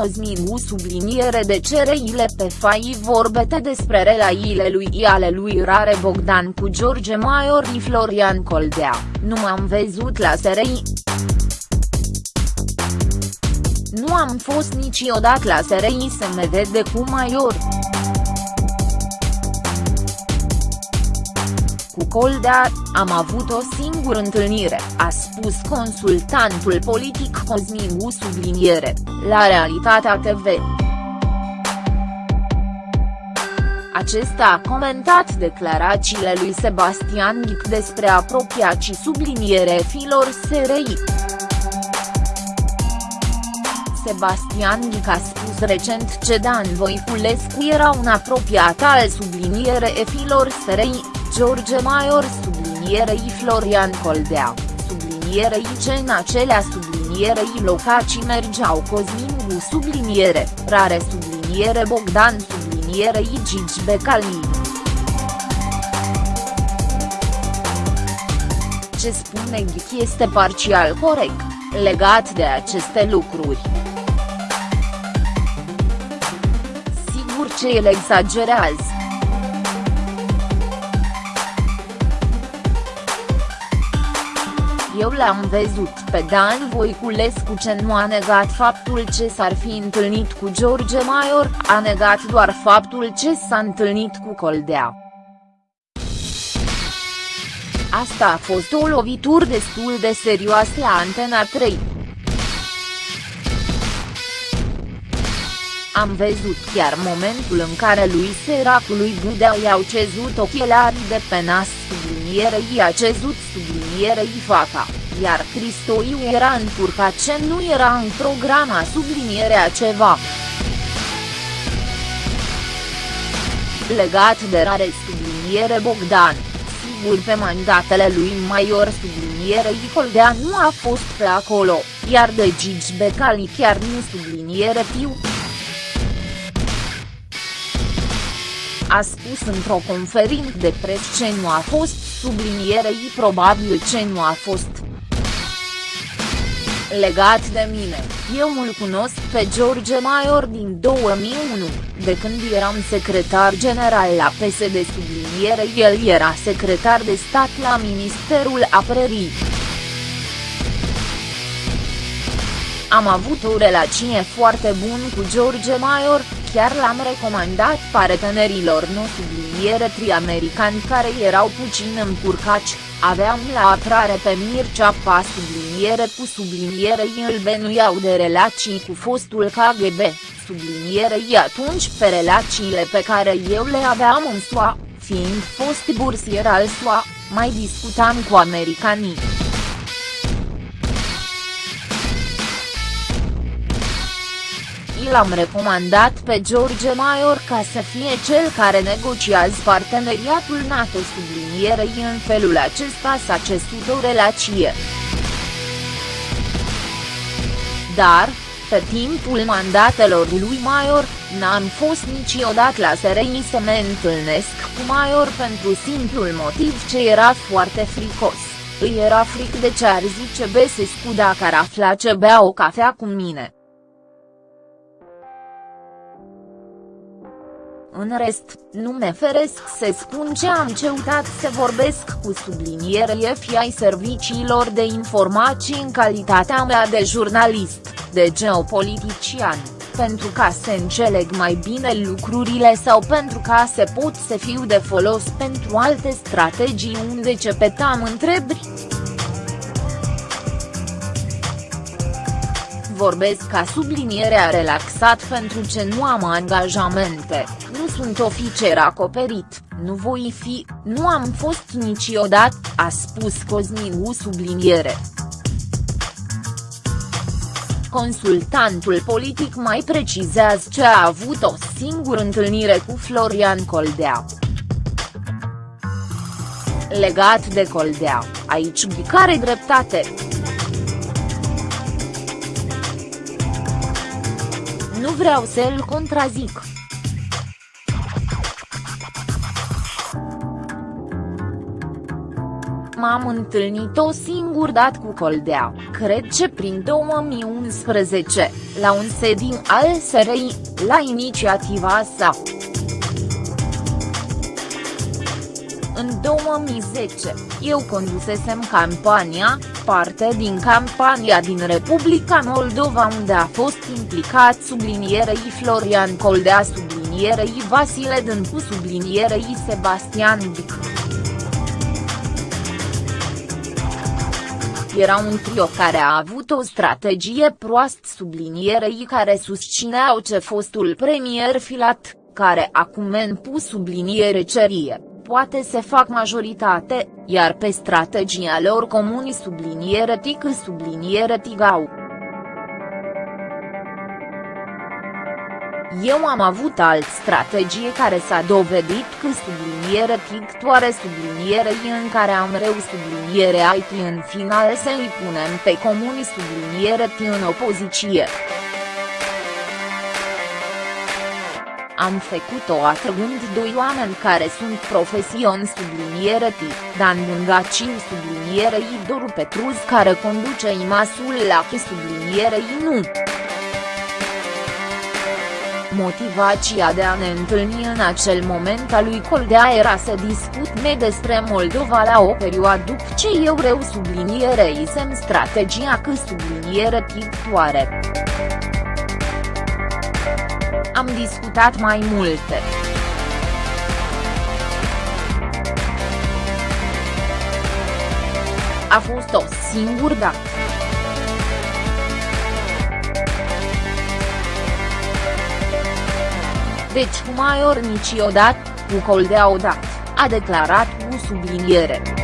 Cosmin subliniere de cereile pe fai vorbete despre relațiile lui ale lui Rare Bogdan cu George Maior și Florian Coldea, nu m-am văzut la SRI. Nu am fost niciodată la SRI să me vede cu Maior. Cu Coldea, am avut o singură întâlnire, a spus consultantul politic Cosmin U subliniere, la Realitatea TV. Acesta a comentat declarațiile lui Sebastian Ghic despre apropiacii subliniere filor SRI. Sebastian Ghic a spus recent ce Dan Voiculescu era un apropiat al subliniere filor SRI, George Maior sublinierei Florian Coldea, sublinierei ce în acelea sublinierei locații mergeau Cosmin Gu subliniere, rare subliniere Bogdan sublinierei Gigi Becali. Ce spune Ghic este parțial corect, legat de aceste lucruri. Sigur ce el exagerează. Eu l-am văzut pe Dan Voiculescu ce nu a negat faptul ce s-ar fi întâlnit cu George Maior, a negat doar faptul ce s-a întâlnit cu Coldea. Asta a fost o lovitură destul de serioasă la Antena 3. Am văzut chiar momentul în care lui Seracului Budea i-au cezut ochelarii de pe nas sublinierei i-a cezut sublinierei faca, iar Cristoiu era încurcat ce nu era în programa sublinierea ceva. Legat de rare subliniere Bogdan, sigur pe mandatele lui Maior sublinierei Coldea nu a fost pe acolo, iar de Gigi Becali chiar nu subliniere Piu. A spus într-o conferință de presă ce nu a fost sublinierei probabil ce nu a fost. Legat de mine, eu îl cunosc pe George Maior din 2001, de când eram secretar general la PSD subliniere el era secretar de stat la Ministerul Apărării. Am avut o relație foarte bună cu George Maior, chiar l-am recomandat partenerilor nu subliniere tri-americani care erau puțin încurcaci, aveam la atrare pe Mircea Pa subliniere cu subliniere îl benuiau de relații cu fostul KGB, sublinierei atunci pe relațiile pe care eu le aveam în SUA, fiind fost bursier al SUA, mai discutam cu americanii. L-am recomandat pe George Maior ca să fie cel care negociază parteneriatul NATO sublinierei în felul acesta s-a cesut o relație. Dar, pe timpul mandatelor lui Maior, n-am fost niciodată la SRI să mă întâlnesc cu Maior pentru simplul motiv ce era foarte fricos, îi era fric de ce ar zice Besescu dacă ar afla ce bea o cafea cu mine. În rest, nu me feresc să spun ce am ceutat să vorbesc cu subliniere fi ai serviciilor de informații în calitatea mea de jurnalist, de geopolitician, pentru ca să înțeleg mai bine lucrurile sau pentru ca să pot să fiu de folos pentru alte strategii unde cepetam întrebri. Vorbesc ca sublinierea relaxat pentru ce nu am angajamente, nu sunt oficer acoperit, nu voi fi, nu am fost niciodată, a spus Cosmin subliniere. Consultantul politic mai precizează ce a avut o singură întâlnire cu Florian Coldea. Legat de Coldea, aici care dreptate. Nu vreau să-l contrazic. M-am întâlnit o singur dat cu Coldea, cred ce prin 2011, la un sediu al SRI, la inițiativa sa. În 2010, eu condusesem campania, parte din campania din Republica Moldova unde a fost implicat sublinierei Florian Coldea sublinierei Vasile Dâncu sublinierei Sebastian Dic. Era un trio care a avut o strategie proastă sublinierei care susțineau ce fostul premier Filat, care acum în pus subliniere cerie poate să fac majoritate, iar pe strategia lor comuni subliniere tic subliniere tigau. Eu am avut alt strategie care s-a dovedit că subliniere tictoare subliniere în care am reu subliniere IT în final să îi punem pe comuni subliniere T în opoziție. Am făcut-o atrăgând doi oameni care sunt profesioni subliniere T, Dan Bungaciu subliniere I Doru Petruz care conduce IMASul la subliniere I nu. Motivația de a ne întâlni în acel moment a lui Coldea era să discutme despre Moldova la o perioadă după ce eu reu subliniere isem strategia că subliniere pictoare. Am discutat mai multe. A fost o singură dată. Deci cu Maior niciodată, cu Coldea odată, a declarat cu subliniere.